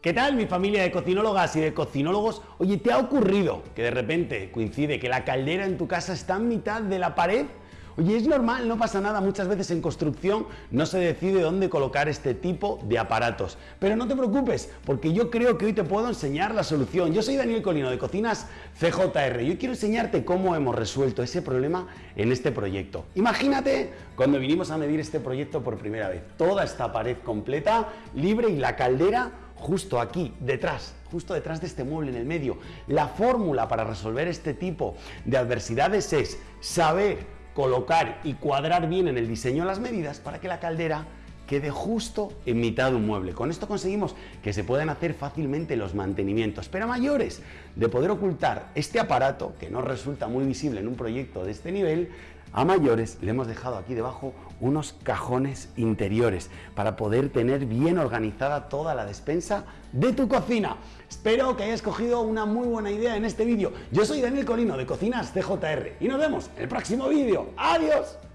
¿Qué tal mi familia de cocinólogas y de cocinólogos? Oye, ¿te ha ocurrido que de repente coincide que la caldera en tu casa está en mitad de la pared? Oye, es normal, no pasa nada, muchas veces en construcción no se decide dónde colocar este tipo de aparatos. Pero no te preocupes, porque yo creo que hoy te puedo enseñar la solución. Yo soy Daniel Colino de Cocinas CJR y hoy quiero enseñarte cómo hemos resuelto ese problema en este proyecto. Imagínate cuando vinimos a medir este proyecto por primera vez, toda esta pared completa, libre y la caldera justo aquí, detrás, justo detrás de este mueble en el medio. La fórmula para resolver este tipo de adversidades es saber colocar y cuadrar bien en el diseño las medidas para que la caldera quede justo en mitad de un mueble. Con esto conseguimos que se puedan hacer fácilmente los mantenimientos, pero mayores, de poder ocultar este aparato, que no resulta muy visible en un proyecto de este nivel, a mayores le hemos dejado aquí debajo unos cajones interiores para poder tener bien organizada toda la despensa de tu cocina. Espero que hayas cogido una muy buena idea en este vídeo. Yo soy Daniel Colino de Cocinas CJR y nos vemos en el próximo vídeo. ¡Adiós!